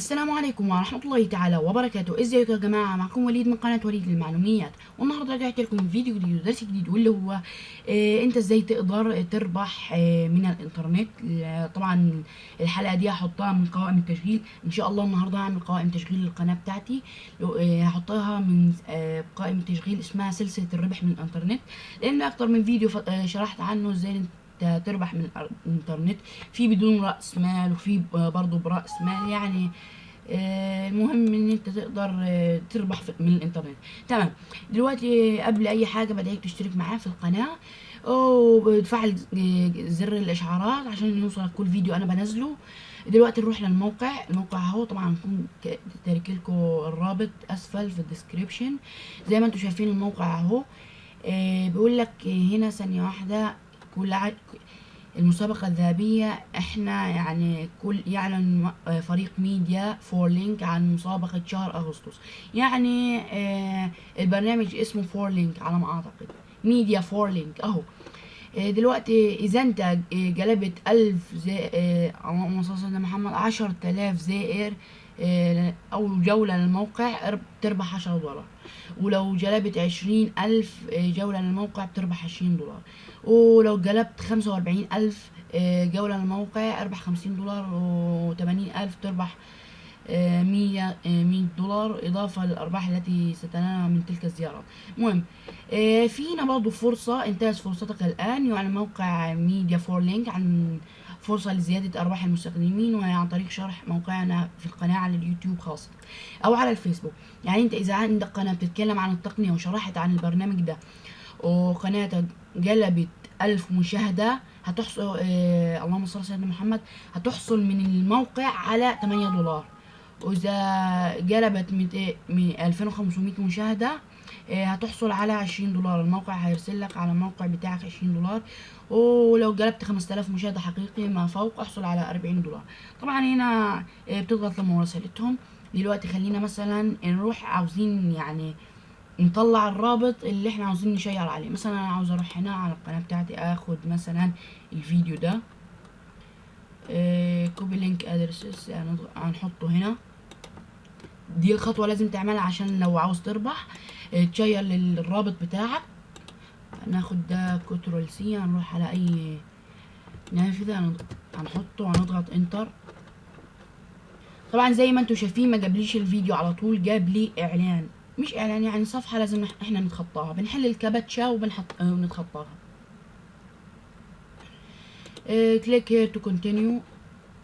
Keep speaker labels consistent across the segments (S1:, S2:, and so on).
S1: السلام عليكم ورحمة الله تعالى وبركاته. إزيكم يا جماعة؟ معكم وليد من قناة وليد للمعلوميات. والنهاردة رجعت لكم فيديو جديد ودرس جديد واللي هو آه أنت إزاي تقدر تربح آه من الإنترنت. طبعا الحلقة دي هحطها من قوائم التشغيل. إن شاء الله النهاردة هعمل قوائم تشغيل للقناة بتاعتي. آه هحطها من آه قائمة تشغيل اسمها سلسلة الربح من الإنترنت. لأن أكتر من فيديو آه شرحت عنه إزاي تربح من الإنترنت. في بدون رأس مال وفي برضه برأس مال. يعني آه، المهم إن أنت تقدر آه، تربح من الإنترنت. تمام. دلوقتي آه، قبل أي حاجة بدعيك تشترك معايا في القناة. وتفعل زر الإشعارات عشان يوصلك كل فيديو أنا بنزله. دلوقتي نروح للموقع. الموقع أهو طبعا هكون تارك لكم الرابط أسفل في ال description. زي ما أنتم شايفين الموقع أهو. بيقول لك هنا ثانية واحدة. كل. المسابقة الذهبية إحنا يعني كل يعلن فريق ميديا فور لينك عن مسابقة شهر أغسطس يعني آه البرنامج اسمه فور لينك على ما أعتقد ميديا فور لينك أهو آه، دلوقتي إذا أنت آه، جلبت ألف زي آه، اللهم صل على محمد عشر تلاف زائر آه، أو جولة للموقع أرب- تربح عشرة دولار. ولو جلبت عشرين ألف آه، جولة للموقع بتربح عشرين دولار. ولو جلبت خمسة وأربعين ألف آه، جولة للموقع أربح خمسين دولار وتمانين ألف تربح مية مية دولار إضافة للأرباح التي ستنالها من تلك الزيارات المهم في هنا برضه فرصة انتهز فرصتك الآن يعني موقع ميديا فور لينك عن فرصة لزيادة أرباح المستخدمين وهي عن طريق شرح موقعنا في القناة على اليوتيوب خاصة أو على الفيسبوك. يعني أنت إذا عندك قناة بتتكلم عن التقنية وشرحت عن البرنامج ده وقناتك جلبت ألف مشاهدة هتحصل آه اللهم صل على سيدنا محمد هتحصل من الموقع على 8 دولار. وإذا جلبت 200 من 2500 مشاهدة هتحصل على 20 دولار. الموقع هيرسل لك على الموقع بتاعك 20 دولار. ولو جلبت 5000 مشاهدة حقيقي ما فوق احصل على 40 دولار. طبعا هنا آه، بتضغط لما مراسلتهم دلوقتي خلينا مثلا نروح عاوزين يعني نطلع الرابط اللي إحنا عاوزين نشير عليه. مثلا أنا عاوز أروح هنا على القناة بتاعتي آخد مثلا الفيديو ده. copy link address هنحطه هنا. دي الخطوة لازم تعملها عشان لو عاوز تربح ت share للرابط بتاعك. ناخد ده control C هنروح على أي نافذة هنض- هنحطه هنضغط enter. طبعا زي ما أنتم شايفين ما جابليش الفيديو على طول جاب لي إعلان. مش إعلان يعني صفحة لازم إحنا نتخطاها. بنحل الكابتشا وبنحط ونتخطاها. click here to continue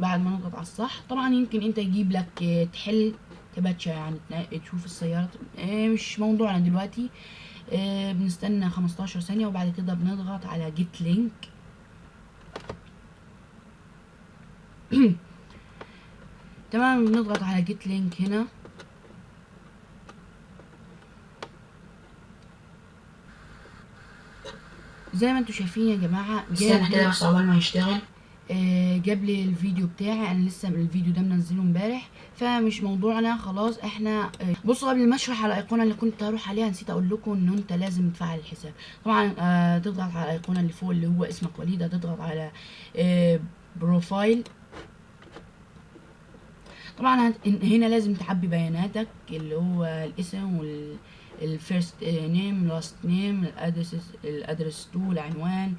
S1: بعد ما نضغط على الصح. طبعا يمكن أنت يجيب لك آه، تحل كباتشا يعني تشوف السيارات آه، مش موضوعنا دلوقتي. آه، بنستنى 15 ثانية وبعد كده بنضغط على get link تمام بنضغط على جيت لينك هنا. زي ما أنتم شايفين يا جماعة
S2: استنى كده بس عقبال ما يشتغل
S1: جاب لي الفيديو بتاعي. أنا لسه الفيديو ده منزله امبارح. فمش موضوعنا خلاص إحنا آه، بصوا قبل ما أشرح على الأيقونة اللي كنت هروح عليها نسيت أقول لكم إن أنت لازم تفعل الحساب. طبعا آه، تضغط على الأيقونة اللي فوق اللي هو اسمك وليد هتضغط على آه، profile طبعا هنا لازم تعبي بياناتك اللي هو الاسم وال ال first name last name ال address ال address 2 العنوان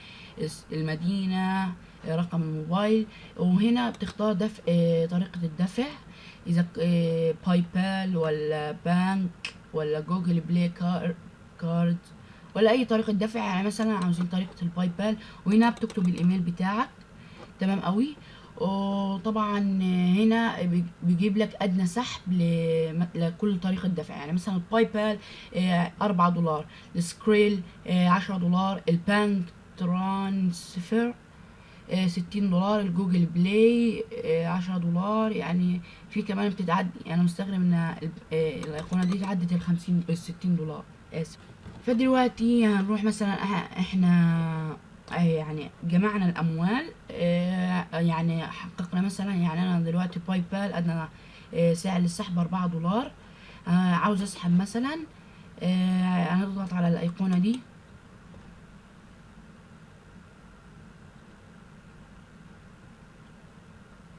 S1: المدينة رقم الموبايل. وهنا بتختار دفع آه، طريقة الدفع. إذا ك- آه، باي بال ولا بانك ولا جوجل بلاي car- card ولا أي طريقة دفع. يعني مثلا عاوزين طريقة الباي بال وهنا بتكتب الإيميل بتاعك. تمام قوي وطبعا هنا بي- بيجيب لك أدنى سحب لكل طريقة دفع. يعني مثلا الباي بال 4 دولار. السكريل 10 دولار. ال bank transfer آه، 60 دولار. الجوجل بلاي آه، 10 دولار. يعني في كمان بتعدي أنا مستغرب إن ال- آه، الايقونه دي عدت ال 50 ال 60 دولار. آسف. فدلوقتي هنروح مثلا إحنا آه، يعني جمعنا الأموال آه، يعني حققنا مثلا يعني أنا دلوقتي باي بال ادنى آه، سعر للسحب 4 دولار. آه، عاوز أسحب مثلا آه، هنضغط على الأيقونة دي.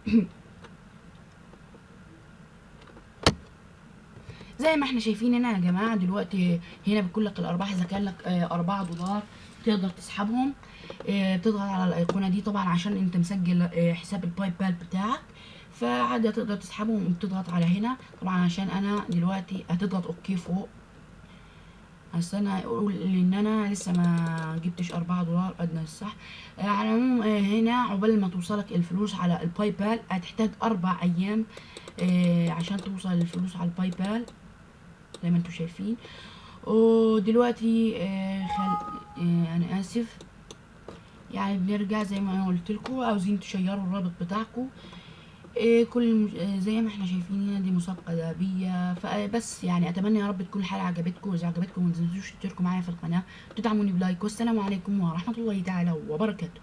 S1: زي ما إحنا شايفين هنا يا جماعة دلوقتي هنا بيكون الارباح اذا كان لك آه، 4 دولار. تقدر تسحبهم. آه، بتضغط على الأيقونة دي طبعا عشان أنت مسجل آه، حساب الباي بال بتاعك. فعادي تقدر تسحبهم وبتضغط على هنا. طبعا عشان أنا دلوقتي هتضغط okay فوق. استنى أقول إن أنا لسه ما جبتش 4 دولار ادنى السحب آه، على العموم هنا عقبال ما توصلك الفلوس على الباي بال هتحتاج أربع أيام عشان توصل الفلوس على الباي بال زي ما أنتم شايفين. ودلوقتي آه، خل... آه، أنا آسف. يعني بنرجع زي ما أنا قلت لكم عاوزين تشيروا الرابط بتاعكم. إيه كل آه، زي ما إحنا شايفين هنا دي مسابقة ذهبية. فبس يعني أتمنى يا رب تكون الحلقة عجبتكم. واذا عجبتكم ما تنسوش تشتركوا معايا في القناة وتدعموني ب like. والسلام عليكم ورحمة الله تعالى وبركاته.